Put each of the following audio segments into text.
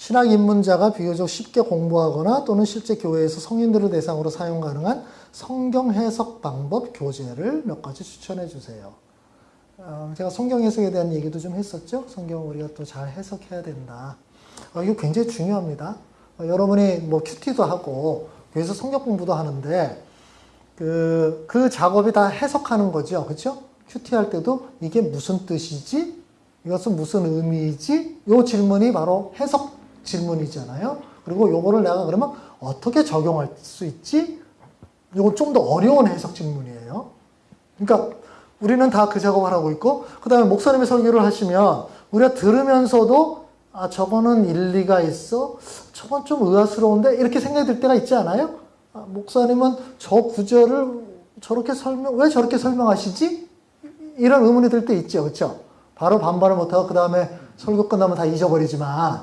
신학 입문자가 비교적 쉽게 공부하거나 또는 실제 교회에서 성인들을 대상으로 사용 가능한 성경 해석 방법 교재를 몇 가지 추천해 주세요. 어, 제가 성경 해석에 대한 얘기도 좀 했었죠. 성경을 우리가 또 잘 해석해야 된다. 어, 이거 굉장히 중요합니다. 어, 여러분이 뭐 큐티도 하고 교회에서 성경 공부도 하는데 그, 그 작업이 다 해석하는 거죠. 그렇죠? 큐티 할 때도 이게 무슨 뜻이지? 이것은 무슨 의미이지? 요 질문이 바로 해석 질문이잖아요. 그리고 요거를 내가 그러면 어떻게 적용할 수 있지? 요건 좀 더 어려운 해석 질문이에요. 그러니까 우리는 다 그 작업을 하고 있고, 그 다음에 목사님의 설교를 하시면 우리가 들으면서도 아, 저거는 일리가 있어? 저건 좀 의아스러운데? 이렇게 생각이 들 때가 있지 않아요? 아, 목사님은 저 구절을 저렇게 설명, 왜 저렇게 설명하시지? 이런 의문이 들 때 있죠. 그렇죠? 바로 반발을 못하고 그 다음에 설교 끝나면 다 잊어버리지만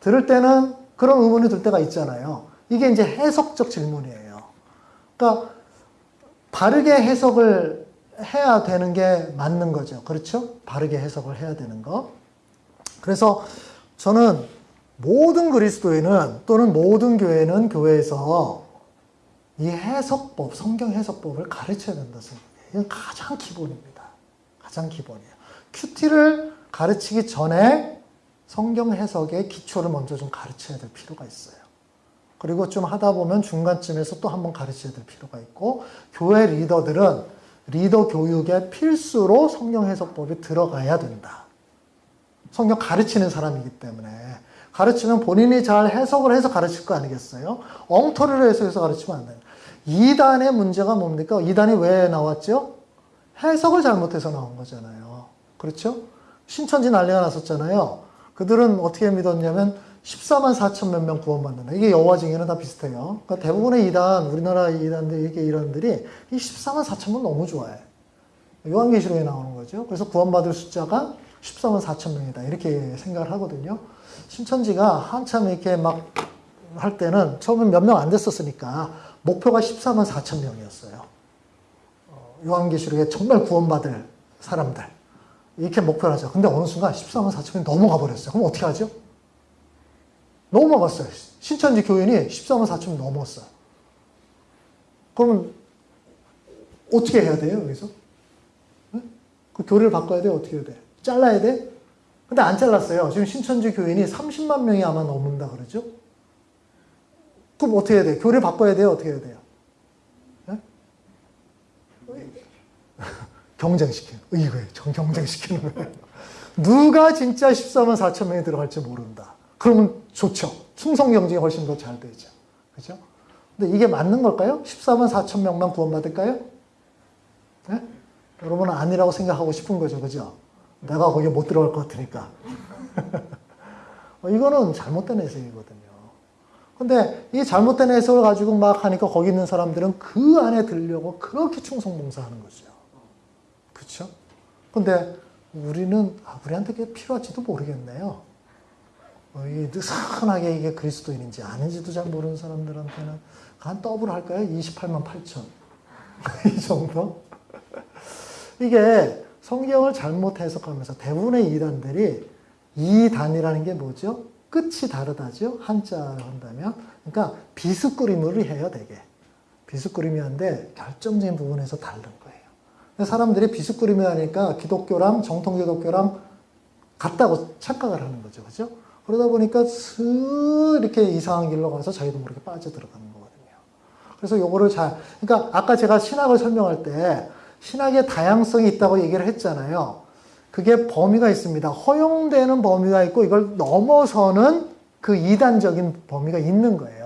들을 때는 그런 의문이 들 때가 있잖아요. 이게 이제 해석적 질문이에요. 그러니까 바르게 해석을 해야 되는 게 맞는 거죠. 그렇죠? 바르게 해석을 해야 되는 거. 그래서 저는 모든 그리스도인은 또는 모든 교회는 교회에서 이 해석법, 성경 해석법을 가르쳐야 된다 생각해요. 이건 가장 기본입니다. 가장 기본이에요. 큐티를 가르치기 전에 성경 해석의 기초를 먼저 좀 가르쳐야 될 필요가 있어요. 그리고 좀 하다 보면 중간쯤에서 또 한번 가르쳐야 될 필요가 있고 교회 리더들은 리더 교육의 필수로 성경 해석법이 들어가야 된다. 성경 가르치는 사람이기 때문에 가르치면 본인이 잘 해석을 해서 가르칠 거 아니겠어요? 엉터리로 해석해서 가르치면 안 돼요. 2단의 문제가 뭡니까? 2단이 왜 나왔죠? 해석을 잘못해서 나온 거잖아요. 그렇죠? 신천지 난리가 났었잖아요. 그들은 어떻게 믿었냐면 14만 4천 몇 명 구원받는다. 이게 여호와 증인은 다 비슷해요. 그러니까 대부분의 이단, 우리나라 이단들, 이게 이런들이 이 14만 4천 명 너무 좋아해. 요한계시록에 나오는 거죠. 그래서 구원받을 숫자가 14만 4천 명이다. 이렇게 생각을 하거든요. 신천지가 한참 이렇게 막 할 때는 처음엔 몇 명 안 됐었으니까 목표가 14만 4천 명이었어요. 요한계시록에 정말 구원받을 사람들. 이렇게 목표를 하죠. 근데 어느 순간 14만 4천 명이 넘어가 버렸어요. 그럼 어떻게 하죠? 넘어갔어요. 신천지 교인이 14만 4천 명 넘었어요. 그러면 어떻게 해야 돼요, 여기서? 네? 그 교리를 바꿔야 돼요? 어떻게 해야 돼? 잘라야 돼? 근데 안 잘랐어요. 지금 신천지 교인이 30만 명이 아마 넘는다 그러죠? 그럼 어떻게 해야 돼요? 교리를 바꿔야 돼요? 어떻게 해야 돼요? 네? 경쟁시키는, 이거예요. 경쟁시키는 거예요. 누가 진짜 14만 4천 명이 들어갈지 모른다. 그러면 좋죠. 충성 경쟁이 훨씬 더 잘 되죠. 그죠? 근데 이게 맞는 걸까요? 14만 4천 명만 구원받을까요? 네? 여러분은 아니라고 생각하고 싶은 거죠. 그죠? 내가 거기에 못 들어갈 것 같으니까. 이거는 잘못된 해석이거든요. 근데 이 잘못된 해석을 가지고 막 하니까 거기 있는 사람들은 그 안에 들려고 그렇게 충성봉사하는 거죠. 그렇죠? 근데 우리는 아, 우리한테 그게 필요할지도 모르겠네요. 어, 이게 느슨하게 이게 그리스도인인지 아닌지도 잘 모르는 사람들한테는 한 더블 할까요? 28만 8천. 이 정도? 이게 성경을 잘못 해석하면서 대부분의 이단들이 이단이라는 게 뭐죠? 끝이 다르다죠? 한자로 한다면. 그러니까 비스꾸림으로 해요, 되게. 비스꾸림이 한데 결정적인 부분에서 다른 거예요. 사람들이 비스꾸림이 하니까 기독교랑 정통기독교랑 같다고 착각을 하는 거죠. 그죠? 그러다 보니까 슥 이렇게 이상한 길로 가서 자기도 모르게 빠져들어가는 거거든요. 그래서 요거를 잘, 그러니까 아까 제가 신학을 설명할 때 신학의 다양성이 있다고 얘기를 했잖아요. 그게 범위가 있습니다. 허용되는 범위가 있고 이걸 넘어서는 그 이단적인 범위가 있는 거예요.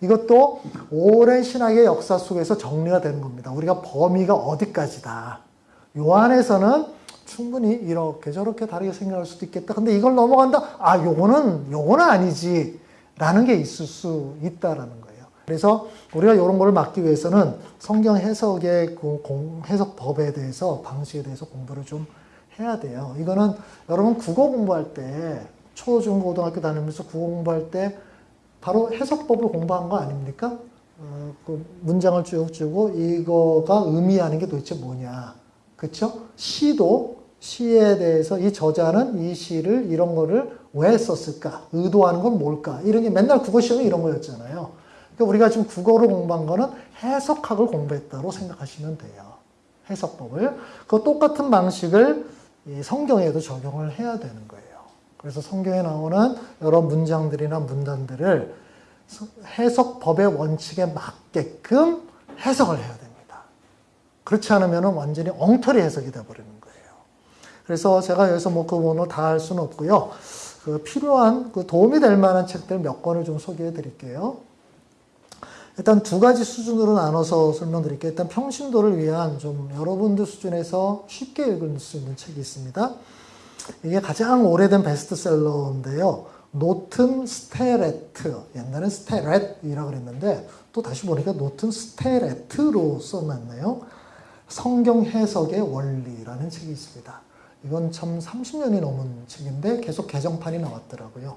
이것도 오랜 신학의 역사 속에서 정리가 되는 겁니다. 우리가 범위가 어디까지다. 요 안에서는 충분히 이렇게 저렇게 다르게 생각할 수도 있겠다. 근데 이걸 넘어간다? 아, 요거는, 요거는 아니지. 라는 게 있을 수 있다라는 거예요. 그래서 우리가 이런 걸 막기 위해서는 성경 해석의 공, 해석법에 대해서, 방식에 대해서 공부를 좀 해야 돼요. 이거는 여러분 국어 공부할 때, 초, 중, 고등학교 다니면서 국어 공부할 때 바로 해석법을 공부한 거 아닙니까? 어, 그 문장을 쭉 주고 이거가 의미하는 게 도대체 뭐냐. 그쵸? 시도 시에 대해서 이 저자는 이 시를 이런 거를 왜 썼을까? 의도하는 건 뭘까? 이런 게 맨날 국어 시험이 이런 거였잖아요. 그러니까 우리가 지금 국어를 공부한 거는 해석학을 공부했다고 생각하시면 돼요. 해석법을. 그 똑같은 방식을 이 성경에도 적용을 해야 되는 거예요. 그래서 성경에 나오는 여러 문장들이나 문단들을 해석법의 원칙에 맞게끔 해석을 해야 됩니다. 그렇지 않으면 완전히 엉터리 해석이 되어버리는 거예요. 그래서 제가 여기서 뭐그 오늘 다 할 수는 없고요. 그 필요한 그 도움이 될 만한 책들 몇 권을 좀 소개해 드릴게요. 일단 두 가지 수준으로 나눠서 설명드릴게요. 일단 평신도를 위한 좀 여러분들 수준에서 쉽게 읽을 수 있는 책이 있습니다. 이게 가장 오래된 베스트셀러인데요. 노튼 스테레트, 옛날엔 스테렛이라고 그랬는데 또 다시 보니까 노튼 스테레트로 써놨네요. 성경 해석의 원리라는 책이 있습니다. 이건 참 30년이 넘은 책인데 계속 개정판이 나왔더라고요.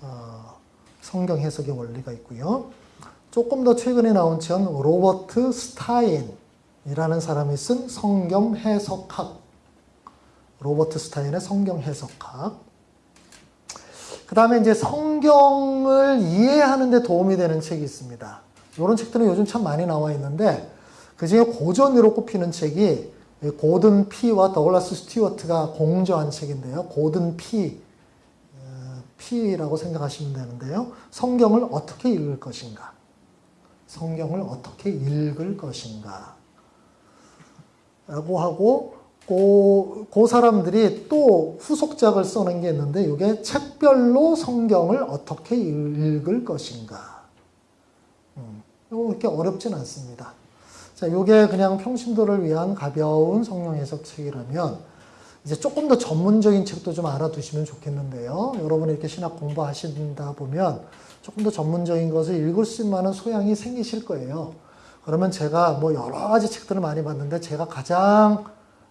어, 성경 해석의 원리가 있고요. 조금 더 최근에 나온 책은 로버트 스타인이라는 사람이 쓴 성경 해석학. 로버트 스타인의 성경 해석학. 그 다음에 이제 성경을 이해하는 데 도움이 되는 책이 있습니다. 이런 책들은 요즘 참 많이 나와 있는데, 그 중에 고전으로 꼽히는 책이 고든 피와 더글라스 스튜어트가 공저한 책인데요. 고든 피, 어, 피라고 생각하시면 되는데요. 성경을 어떻게 읽을 것인가? 성경을 어떻게 읽을 것인가? 라고 하고, 그, 그 사람들이 또 후속작을 써낸 게 있는데, 이게 책별로 성경을 어떻게 읽을 것인가? 음, 이렇게 어렵진 않습니다. 자, 이게 그냥 평신도를 위한 가벼운 성경 해석 책이라면, 이제 조금 더 전문적인 책도 좀 알아두시면 좋겠는데요. 여러분이 이렇게 신학 공부하신다 보면 조금 더 전문적인 것을 읽을 수 있는 소양이 생기실 거예요. 그러면 제가 뭐 여러 가지 책들을 많이 봤는데 제가 가장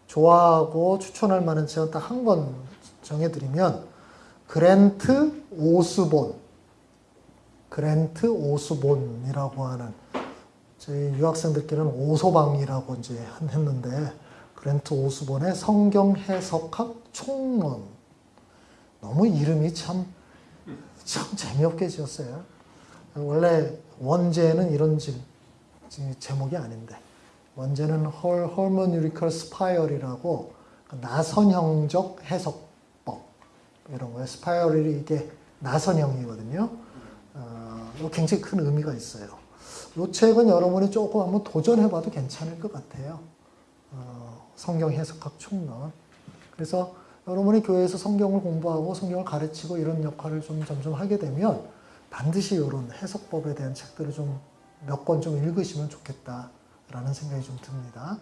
좋아하고 추천할 만한 책은 딱 한 권 정해드리면 그랜트 오스본. 그랜트 오스본이라고 하는 저희 유학생들끼리는 오소방이라고 이제 했는데 그랜트 오스본의 성경 해석학 총론. 너무 이름이 참, 참 재미없게 지었어요. 원래 원제는 이런 지, 제목이 아닌데 원제는 Her, Hermeneutical Spiral이라고 나선형적 해석법 이런 거예요. Spiral이 이게 나선형이거든요. 어, 굉장히 큰 의미가 있어요. 이 책은 여러분이 조금 한번 도전해봐도 괜찮을 것 같아요. 어, 성경 해석학 총론. 그래서 여러분이 교회에서 성경을 공부하고 성경을 가르치고 이런 역할을 좀 점점 하게 되면 반드시 이런 해석법에 대한 책들을 좀 몇 권 좀 읽으시면 좋겠다 라는 생각이 좀 듭니다.